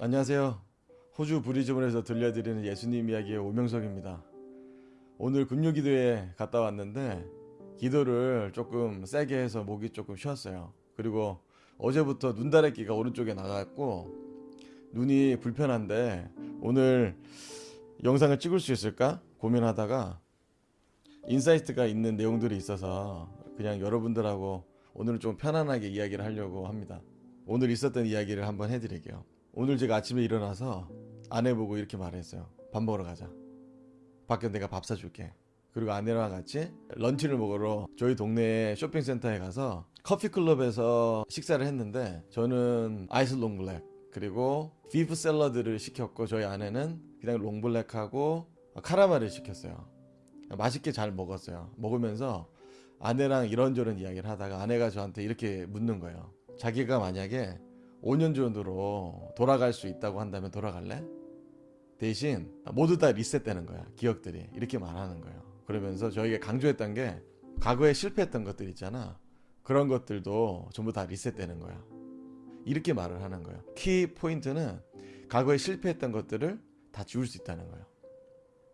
안녕하세요. 호주 브리즈번에서 들려드리는 예수님 이야기의 오명석입니다. 오늘 금요기도에 갔다 왔는데 기도를 조금 세게 해서 목이 조금 쉬었어요. 그리고 어제부터 눈다래끼가 오른쪽에 나가지고 눈이 불편한데 오늘 영상을 찍을 수 있을까 고민하다가 insight가 있는 내용들이 있어서 그냥 여러분들하고 오늘은 좀 편안하게 이야기를 하려고 합니다. 오늘 있었던 이야기를 한번 해드릴게요. 오늘 제가 아침에 일어나서 아내 보고 이렇게 말했어요. 밥 먹으러 가자. 밖에 내가 밥 사줄게. 그리고 아내랑 같이 lunch를 먹으러 저희 동네 쇼핑센터에 가서 커피클럽에서 식사를 했는데 저는 아이스 long black 그리고 beef 샐러드를 시켰고 저희 아내는 그냥 long black하고 카라멜을 시켰어요. 맛있게 잘 먹었어요. 먹으면서 아내랑 이런저런 이야기를 하다가 아내가 저한테 이렇게 묻는 거예요. 자기가 만약에 5년 전으로 돌아갈 수 있다고 한다면 돌아갈래? 대신 모두 다 리셋되는 거야. 기억들이. 이렇게 말하는 거예요. 그러면서 저희가 강조했던 게 과거에 실패했던 것들 있잖아. 그런 것들도 전부 다 리셋되는 거야. 이렇게 말을 하는 거예요. 키 포인트는 과거에 실패했던 것들을 다 지울 수 있다는 거예요.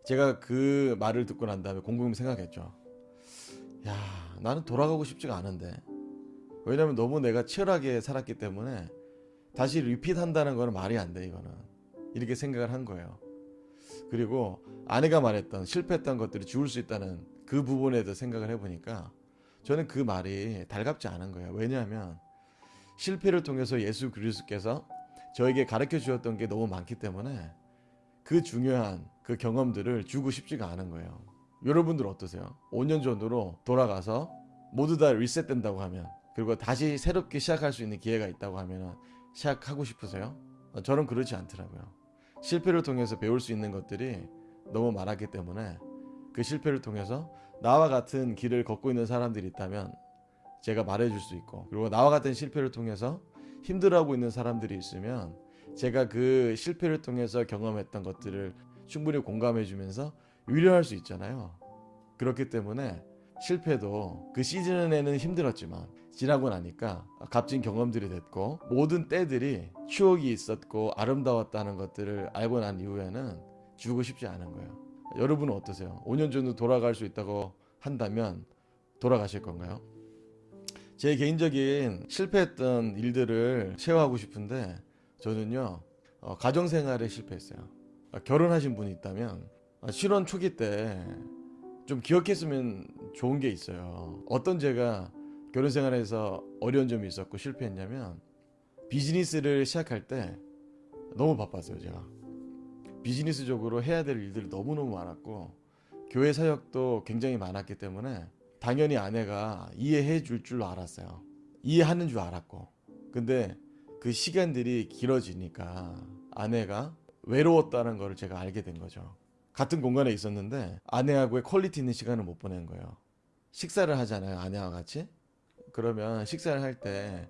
제가 그 말을 듣고 난 다음에 곰곰이 생각했죠. 야, 나는 돌아가고 싶지가 않은데. 왜냐면 너무 내가 치열하게 살았기 때문에 다시 리핏 한다는 거는 말이 안 돼, 이거는. 이렇게 생각을 한 거예요. 그리고 아내가 말했던 실패했던 것들을 지울 수 있다는 그 부분에 대해 생각을 해보니까 저는 그 말이 달갑지 않은 거예요. 왜냐하면 실패를 통해서 예수 그리스도께서 저에게 가르쳐 주었던 게 너무 많기 때문에 그 중요한 그 경험들을 주고 싶지가 않은 거예요. 여러분들 어떠세요? 5년 전으로 돌아가서 모두 다 리셋된다고 하면 그리고 다시 새롭게 시작할 수 있는 기회가 있다고 하면 시작하고 싶으세요? 어, 저는 그렇지 않더라고요. 실패를 통해서 배울 수 있는 것들이 너무 많았기 때문에 그 실패를 통해서 나와 같은 길을 걷고 있는 사람들이 있다면 제가 말해줄 수 있고 그리고 나와 같은 실패를 통해서 힘들어하고 있는 사람들이 있으면 제가 그 실패를 통해서 경험했던 것들을 충분히 공감해 주면서 위로할 수 있잖아요. 그렇기 때문에 실패도 그 시즌에는 힘들었지만 지나고 나니까 값진 경험들이 됐고 모든 때들이 추억이 있었고 아름다웠다는 것들을 알고 난 이후에는 주고 싶지 않은 거예요. 여러분은 어떠세요? 5년 전으로 돌아갈 수 있다고 한다면 돌아가실 건가요? 제 개인적인 실패했던 일들을 쉐어하고 싶은데 저는요 어, 가정생활에 실패했어요. 어, 결혼하신 분이 있다면 어, 실혼 초기 때 좀 기억했으면 좋은 게 있어요. 어떤 제가 결혼 생활에서 어려운 점이 있었고 실패했냐면 비즈니스를 시작할 때 너무 바빴어요 제가. 비즈니스적으로 해야 될 일들이 너무너무 많았고 교회 사역도 굉장히 많았기 때문에 당연히 아내가 이해해 줄 줄 알았어요. 이해하는 줄 알았고. 근데 그 시간들이 길어지니까 아내가 외로웠다는 걸 제가 알게 된 거죠. 같은 공간에 있었는데 아내하고의 quality 있는 시간을 못 보낸 거예요. 식사를 하잖아요 아내와 같이 그러면 식사를 할 때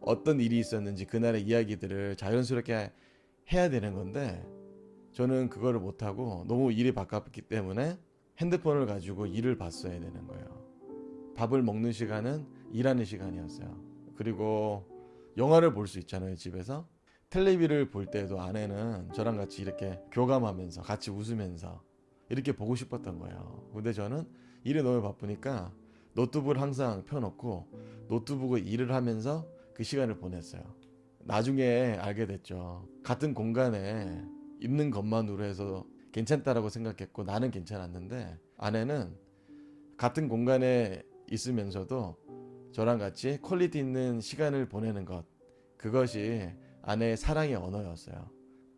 어떤 일이 있었는지 그날의 이야기들을 자연스럽게 해야 되는 건데 저는 그거를 못하고 너무 일이 바빴기 때문에 핸드폰을 가지고 일을 봤어야 되는 거예요. 밥을 먹는 시간은 일하는 시간이었어요. 그리고 영화를 볼 수 있잖아요, 집에서. 텔레비를 볼 때도 아내는 저랑 같이 이렇게 교감하면서 같이 웃으면서 이렇게 보고 싶었던 거예요. 근데 저는 일이 너무 바쁘니까 노트북을 항상 펴놓고 노트북을 일을 하면서 그 시간을 보냈어요. 나중에 알게 됐죠. 같은 공간에 있는 것만으로 해서 괜찮다라고 생각했고 나는 괜찮았는데 아내는 같은 공간에 있으면서도 저랑 같이 퀄리티 있는 시간을 보내는 것 그것이 아내의 사랑의 언어였어요.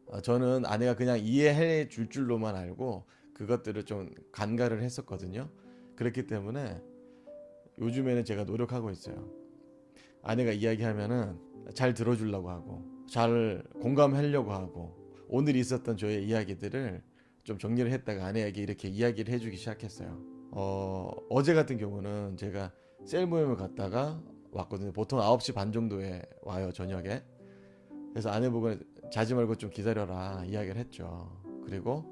어, 저는 아내가 그냥 이해해 줄 줄로만 알고 그것들을 좀 간과를 했었거든요. 그렇기 때문에 요즘에는 제가 노력하고 있어요. 아내가 이야기하면은 잘 들어주려고 하고 잘 공감하려고 하고 오늘 있었던 저의 이야기들을 좀 정리를 했다가 아내에게 이렇게 이야기를 해주기 시작했어요. 어, 어제 같은 경우는 제가 셀 모임을 갔다가 왔거든요. 보통 9시 반 정도에 와요, 저녁에. 그래서 아내 보고 자지 말고 좀 기다려라 이야기를 했죠. 그리고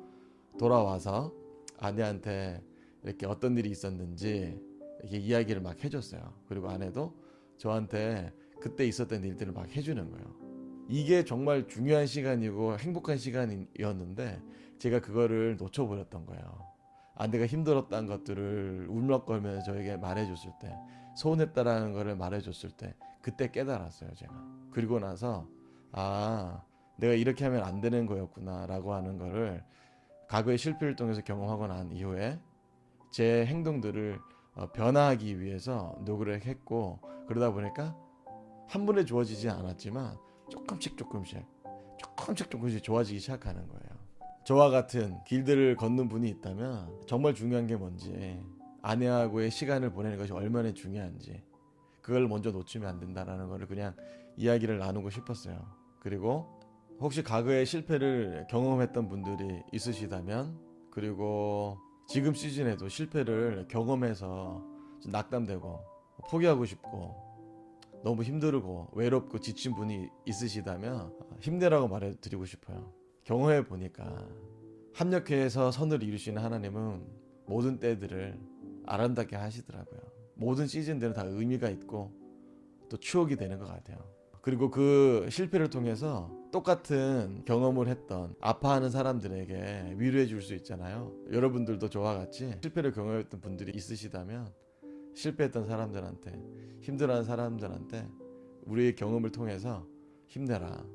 돌아와서 아내한테 이렇게 어떤 일이 있었는지 이렇게 이야기를 막 해줬어요. 그리고 아내도 저한테 그때 있었던 일들을 막 해주는 거예요. 이게 정말 중요한 시간이고 행복한 시간이었는데 제가 그거를 놓쳐버렸던 거예요. 아 내가 힘들었다는 것들을 울먹거리면서 저에게 말해줬을 때 서운했다라는 거를 말해줬을 때 그때 깨달았어요 제가. 그리고 나서 아 내가 이렇게 하면 안 되는 거였구나 라고 하는 거를 과거의 실패를 통해서 경험하고 난 이후에 제 행동들을 어, 변화하기 위해서 노력을 했고 그러다 보니까 한 번에 좋아지지 않았지만 조금씩 조금씩 조금씩 조금씩 좋아지기 시작하는 거예요. 저와 같은 길들을 걷는 분이 있다면 정말 중요한 게 뭔지 아내하고의 시간을 보내는 것이 얼마나 중요한지 그걸 먼저 놓치면 안 된다라는 거를 그냥 이야기를 나누고 싶었어요. 그리고 혹시 과거의 실패를 경험했던 분들이 있으시다면 그리고 지금 시즌에도 실패를 경험해서 좀 낙담되고 포기하고 싶고 너무 힘들고 외롭고 지친 분이 있으시다면 힘내라고 말해드리고 싶어요. 경험해 보니까 합력해서 선을 이루시는 하나님은 모든 때들을 아름답게 하시더라고요. 모든 시즌들은 다 의미가 있고 또 추억이 되는 것 같아요. 그리고 그 실패를 통해서 똑같은 경험을 했던 아파하는 사람들에게 위로해 줄 수 있잖아요. 여러분들도 저와 같이 실패를 경험했던 분들이 있으시다면 실패했던 사람들한테 힘들어하는 사람들한테 우리의 경험을 통해서 힘내라.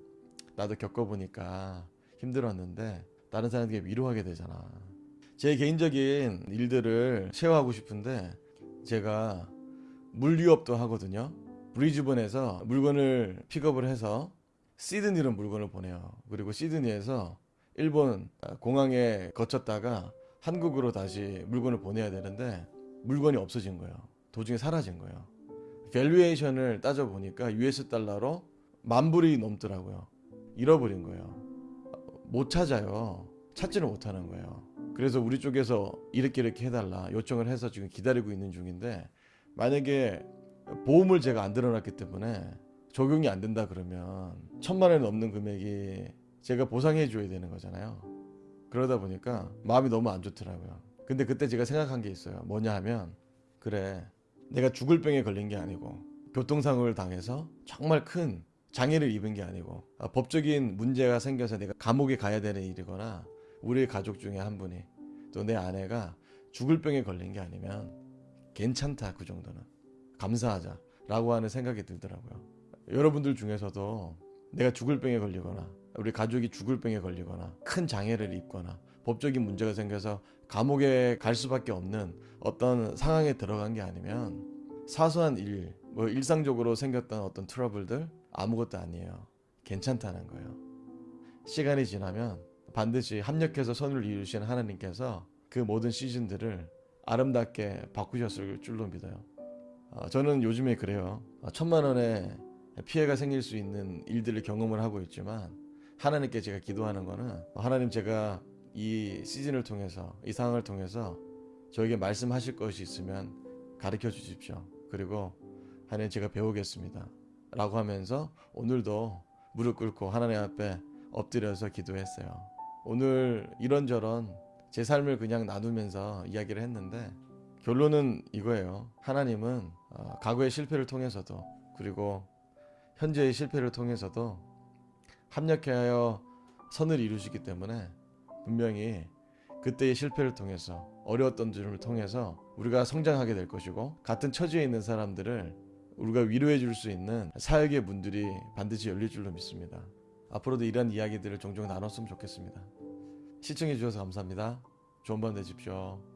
나도 겪어보니까 힘들었는데 다른 사람에게 위로하게 되잖아. 제 개인적인 일들을 share하고 싶은데 제가 물류업도 하거든요. 브리즈번에서 물건을 픽업을 해서 시드니로 물건을 보내요. 그리고 시드니에서 일본 공항에 거쳤다가 한국으로 다시 물건을 보내야 되는데 물건이 없어진 거예요. 도중에 사라진 거예요. valuation을 따져 보니까 US 달러로 만 불이 넘더라고요. 잃어버린 거예요. 못 찾아요. 찾지를 못하는 거예요. 그래서 우리 쪽에서 이렇게 이렇게 해달라 요청을 해서 지금 기다리고 있는 중인데 만약에 보험을 제가 안 들어놨기 때문에 적용이 안 된다 그러면 천만 원이 넘는 금액이 제가 보상해 줘야 되는 거잖아요. 그러다 보니까 마음이 너무 안 좋더라고요. 근데 그때 제가 생각한 게 있어요. 뭐냐 하면 그래 내가 죽을 병에 걸린 게 아니고 교통사고를 당해서 정말 큰 장애를 입은 게 아니고 아, 법적인 문제가 생겨서 내가 감옥에 가야 되는 일이거나 우리 가족 중에 한 분이 또 내 아내가 죽을 병에 걸린 게 아니면 괜찮다 그 정도는 감사하자라고 하는 생각이 들더라고요. 여러분들 중에서도 내가 죽을 병에 걸리거나 우리 가족이 죽을 병에 걸리거나 큰 장애를 입거나 법적인 문제가 생겨서 감옥에 갈 수밖에 없는 어떤 상황에 들어간 게 아니면 사소한 일, 뭐 일상적으로 생겼던 어떤 트러블들 아무것도 아니에요. 괜찮다는 거예요. 시간이 지나면 반드시 합력해서 선을 이루신 하나님께서 그 모든 시즌들을 아름답게 바꾸셨을 줄로 믿어요. 어, 저는 요즘에 그래요. 어, 천만 원의 피해가 생길 수 있는 일들을 경험을 하고 있지만 하나님께 제가 기도하는 거는 하나님 제가 이 시즌을 통해서 이 상황을 통해서 저에게 말씀하실 것이 있으면 가르쳐 주십시오. 그리고 하나님 제가 배우겠습니다. 라고 하면서 오늘도 무릎 꿇고 하나님 앞에 엎드려서 기도했어요. 오늘 이런저런 제 삶을 그냥 나누면서 이야기를 했는데 결론은 이거예요. 하나님은 어, 과거의 실패를 통해서도 그리고 현재의 실패를 통해서도 합력하여 선을 이루시기 때문에 분명히 그때의 실패를 통해서 어려웠던 점을 통해서 우리가 성장하게 될 것이고 같은 처지에 있는 사람들을 우리가 위로해 줄 수 있는 사역의 문들이 반드시 열릴 줄로 믿습니다. 앞으로도 이런 이야기들을 종종 나눴으면 좋겠습니다. 시청해 주셔서 감사합니다. 좋은 밤 되십시오.